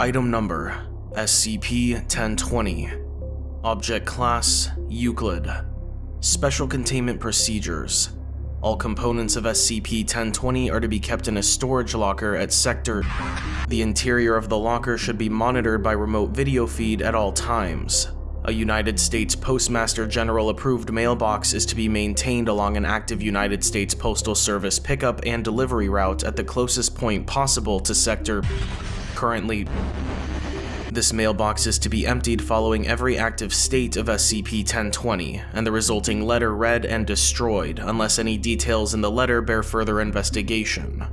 Item Number SCP-1020 Object Class Euclid Special Containment Procedures all components of SCP-1020 are to be kept in a storage locker at Sector. The interior of the locker should be monitored by remote video feed at all times. A United States Postmaster General approved mailbox is to be maintained along an active United States Postal Service pickup and delivery route at the closest point possible to Sector. Currently, this mailbox is to be emptied following every active state of SCP-1020, and the resulting letter read and destroyed unless any details in the letter bear further investigation.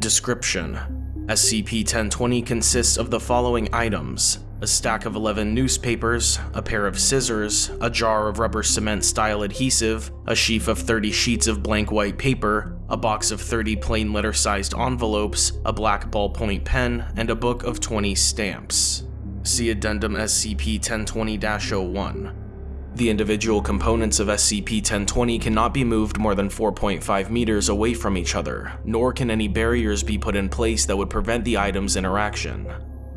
Description: SCP-1020 consists of the following items a stack of 11 newspapers, a pair of scissors, a jar of rubber cement style adhesive, a sheaf of 30 sheets of blank white paper, a box of 30 plain letter sized envelopes, a black ballpoint pen, and a book of 20 stamps. See Addendum SCP-1020-01. The individual components of SCP-1020 cannot be moved more than 4.5 meters away from each other, nor can any barriers be put in place that would prevent the items' interaction.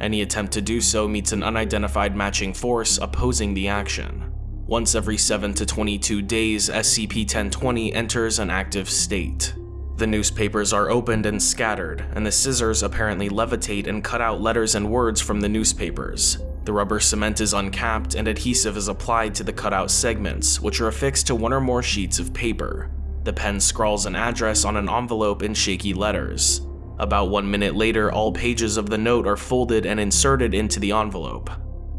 Any attempt to do so meets an unidentified matching force opposing the action. Once every 7 to 22 days, SCP-1020 enters an active state. The newspapers are opened and scattered, and the scissors apparently levitate and cut out letters and words from the newspapers. The rubber cement is uncapped and adhesive is applied to the cutout segments, which are affixed to one or more sheets of paper. The pen scrawls an address on an envelope in shaky letters. About one minute later, all pages of the note are folded and inserted into the envelope.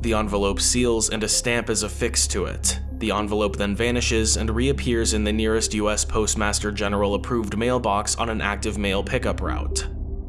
The envelope seals and a stamp is affixed to it. The envelope then vanishes and reappears in the nearest US Postmaster General approved mailbox on an active mail pickup route.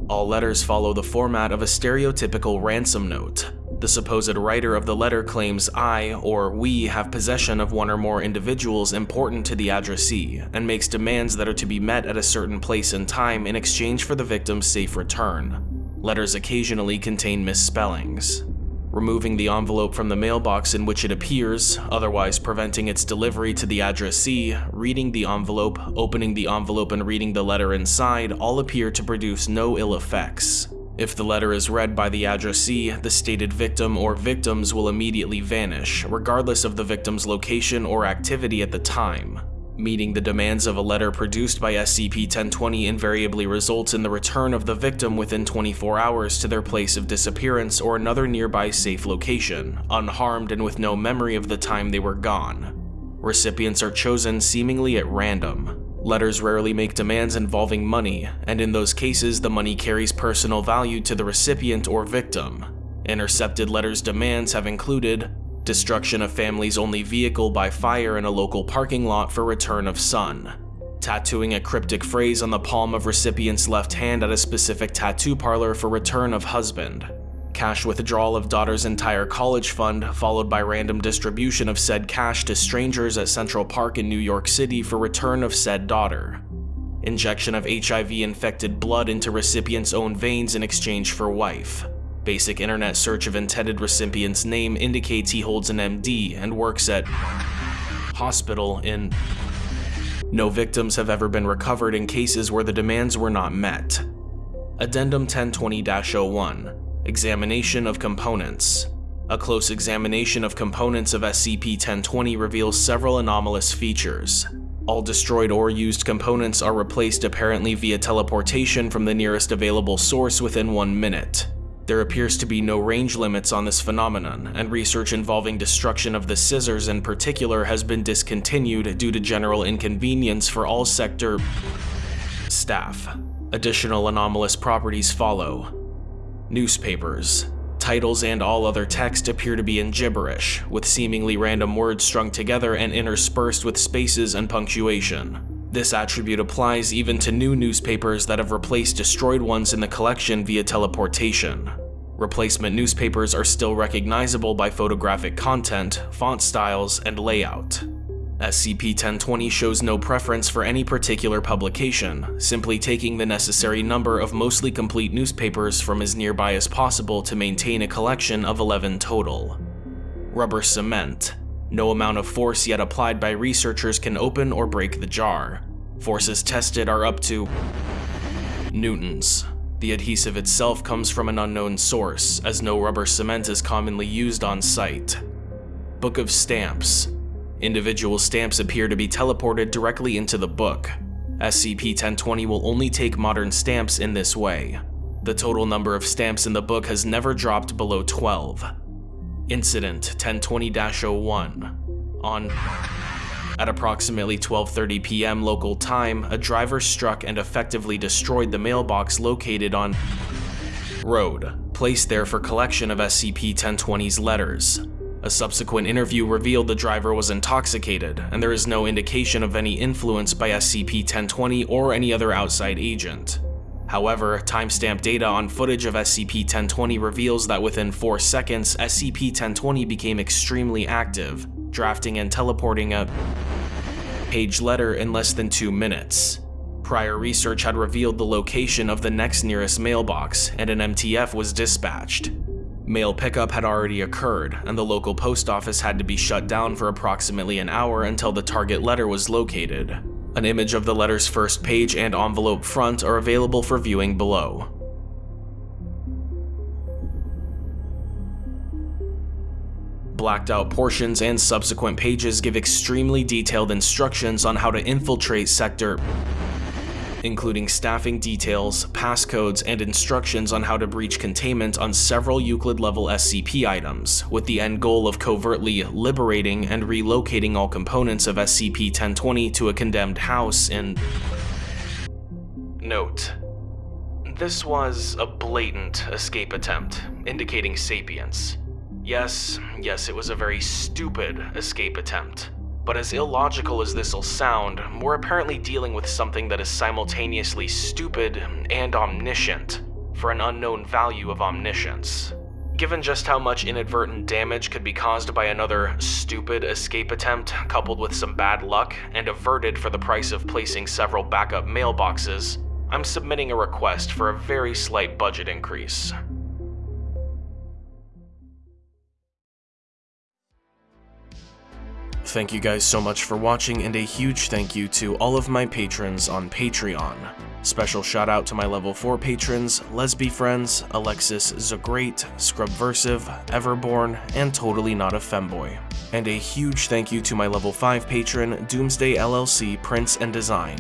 All letters follow the format of a stereotypical ransom note. The supposed writer of the letter claims I, or we, have possession of one or more individuals important to the addressee, and makes demands that are to be met at a certain place and time in exchange for the victim's safe return. Letters occasionally contain misspellings. Removing the envelope from the mailbox in which it appears, otherwise preventing its delivery to the addressee, reading the envelope, opening the envelope and reading the letter inside all appear to produce no ill effects. If the letter is read by the addressee, the stated victim or victims will immediately vanish, regardless of the victim's location or activity at the time. Meeting the demands of a letter produced by SCP-1020 invariably results in the return of the victim within 24 hours to their place of disappearance or another nearby safe location, unharmed and with no memory of the time they were gone. Recipients are chosen seemingly at random, Letters rarely make demands involving money, and in those cases the money carries personal value to the recipient or victim. Intercepted letters' demands have included destruction of family's only vehicle by fire in a local parking lot for return of son, tattooing a cryptic phrase on the palm of recipient's left hand at a specific tattoo parlor for return of husband, cash withdrawal of daughter's entire college fund, followed by random distribution of said cash to strangers at Central Park in New York City for return of said daughter. Injection of HIV-infected blood into recipient's own veins in exchange for wife. Basic internet search of intended recipient's name indicates he holds an MD and works at hospital in no victims have ever been recovered in cases where the demands were not met. Addendum 1020-01 Examination of components. A close examination of components of SCP-1020 reveals several anomalous features. All destroyed or used components are replaced apparently via teleportation from the nearest available source within one minute. There appears to be no range limits on this phenomenon, and research involving destruction of the scissors in particular has been discontinued due to general inconvenience for all sector staff. Additional anomalous properties follow, Newspapers. Titles and all other text appear to be in gibberish, with seemingly random words strung together and interspersed with spaces and punctuation. This attribute applies even to new newspapers that have replaced destroyed ones in the collection via teleportation. Replacement newspapers are still recognizable by photographic content, font styles, and layout. SCP-1020 shows no preference for any particular publication, simply taking the necessary number of mostly complete newspapers from as nearby as possible to maintain a collection of 11 total. Rubber cement. No amount of force yet applied by researchers can open or break the jar. Forces tested are up to newtons. The adhesive itself comes from an unknown source, as no rubber cement is commonly used on site. Book of Stamps Individual stamps appear to be teleported directly into the book. SCP-1020 will only take modern stamps in this way. The total number of stamps in the book has never dropped below 12. Incident 1020-01 On at approximately 12.30 p.m. local time, a driver struck and effectively destroyed the mailbox located on Road, placed there for collection of SCP-1020's letters. A subsequent interview revealed the driver was intoxicated, and there is no indication of any influence by SCP-1020 or any other outside agent. However, timestamp data on footage of SCP-1020 reveals that within 4 seconds, SCP-1020 became extremely active, drafting and teleporting a page letter in less than 2 minutes. Prior research had revealed the location of the next nearest mailbox, and an MTF was dispatched. Mail pickup had already occurred, and the local post office had to be shut down for approximately an hour until the target letter was located. An image of the letter's first page and envelope front are available for viewing below. Blacked out portions and subsequent pages give extremely detailed instructions on how to infiltrate Sector including staffing details, passcodes, and instructions on how to breach containment on several Euclid-level SCP items, with the end goal of covertly liberating and relocating all components of SCP-1020 to a condemned house in... Note. This was a blatant escape attempt, indicating sapience. Yes, yes, it was a very stupid escape attempt. But as illogical as this'll sound, we're apparently dealing with something that is simultaneously stupid and omniscient, for an unknown value of omniscience. Given just how much inadvertent damage could be caused by another stupid escape attempt, coupled with some bad luck, and averted for the price of placing several backup mailboxes, I'm submitting a request for a very slight budget increase. Thank you guys so much for watching and a huge thank you to all of my patrons on Patreon. Special shout out to my level 4 patrons, Lesby Friends, Alexis Zagreat, Scrubversive, Everborn, and Totally Not a Femboy. And a huge thank you to my level 5 patron, Doomsday LLC Prince and Design.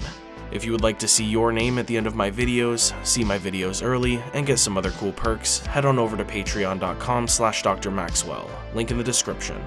If you would like to see your name at the end of my videos, see my videos early, and get some other cool perks, head on over to patreon.com slash drmaxwell, link in the description.